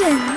Congratulations!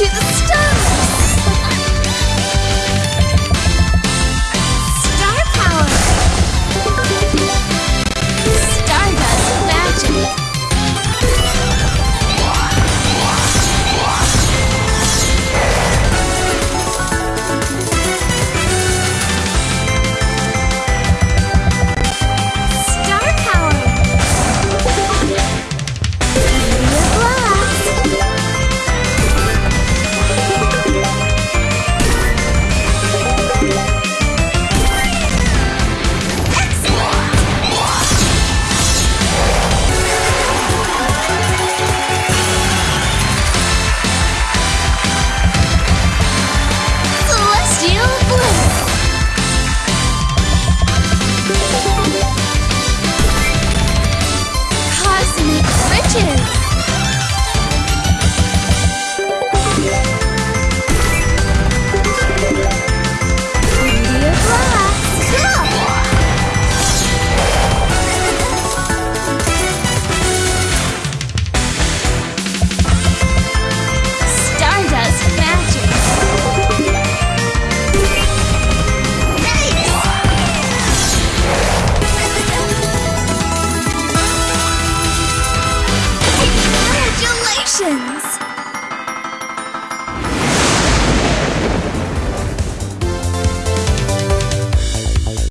裙子